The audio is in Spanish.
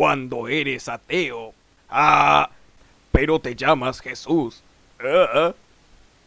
cuando eres ateo. Ah, pero te llamas Jesús. Ah, ah.